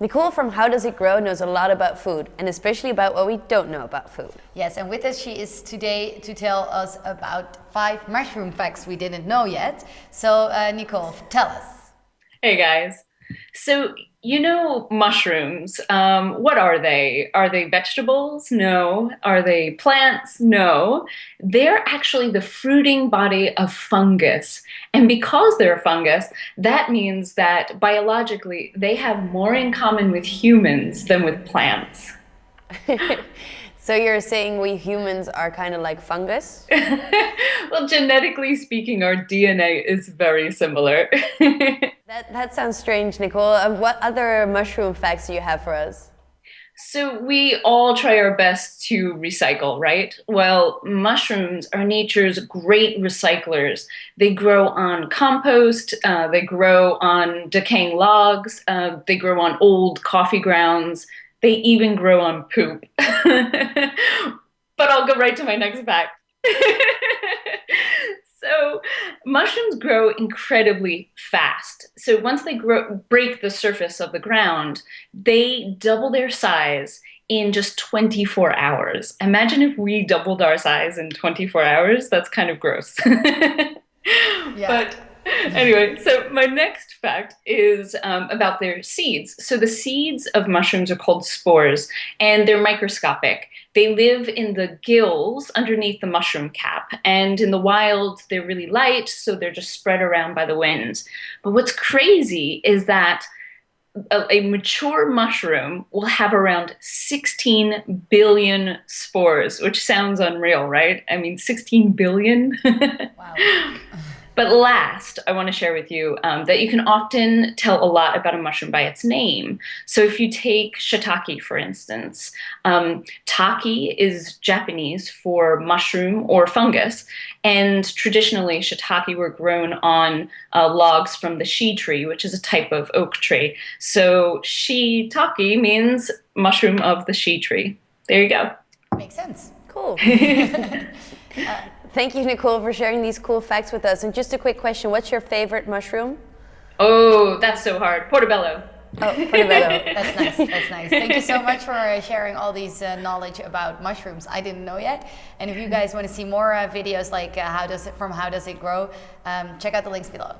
Nicole from How Does It Grow knows a lot about food, and especially about what we don't know about food. Yes, and with us she is today to tell us about five mushroom facts we didn't know yet. So, uh, Nicole, tell us. Hey guys. So, you know mushrooms. Um, what are they? Are they vegetables? No. Are they plants? No. They're actually the fruiting body of fungus. And because they're a fungus, that means that biologically they have more in common with humans than with plants. So you're saying we humans are kind of like fungus? well, genetically speaking, our DNA is very similar. that, that sounds strange, Nicole. Uh, what other mushroom facts do you have for us? So we all try our best to recycle, right? Well, mushrooms are nature's great recyclers. They grow on compost, uh, they grow on decaying logs, uh, they grow on old coffee grounds, they even grow on poop. but I'll go right to my next fact. so mushrooms grow incredibly fast. So once they grow, break the surface of the ground, they double their size in just 24 hours. Imagine if we doubled our size in 24 hours. That's kind of gross. yeah. But anyway, so my next fact is um, about their seeds. So the seeds of mushrooms are called spores, and they're microscopic. They live in the gills underneath the mushroom cap, and in the wild, they're really light, so they're just spread around by the wind. But what's crazy is that a, a, mature mushroom will have around 16 billion spores, which sounds unreal, right? I mean, 16 billion? wow. But last, I want to share with you um, that you can often tell a lot about a mushroom by its name. So if you take shiitake, for instance, um, take is Japanese for mushroom or fungus, and traditionally shiitake were grown on uh, logs from the shii tree, which is a type of oak tree. So shiitake means mushroom of the shii tree. There you go. Makes sense. Cool. Thank you, Nicole, for sharing these cool facts with us. And just a quick question, what's your favorite mushroom? Oh, that's so hard. Portobello. Oh, portobello. that's nice. That's nice. Thank you so much for uh, sharing all these uh, knowledge about mushrooms. I didn't know yet. And if you guys want to see more uh, videos like uh, how does it from how does it grow, um, check out the links below.